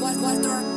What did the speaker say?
Walter